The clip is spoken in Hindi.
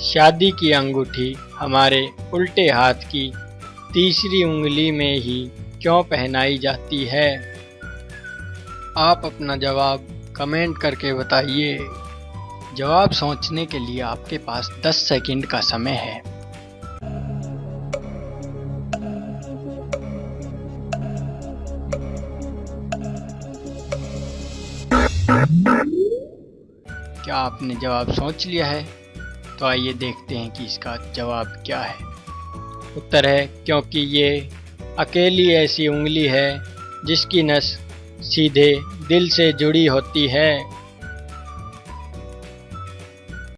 शादी की अंगूठी हमारे उल्टे हाथ की तीसरी उंगली में ही क्यों पहनाई जाती है? आप अपना जवाब कमेंट करके बताइए। जवाब सोचने के लिए आपके पास 10 सेकंड का समय है। क्या आपने जवाब सोच लिया है? तो आइए देखते हैं कि इसका जवाब क्या है। उत्तर है, क्योंकि ये अकेली ऐसी उंगली है जिसकी नस सीधे दिल से जुड़ी होती है।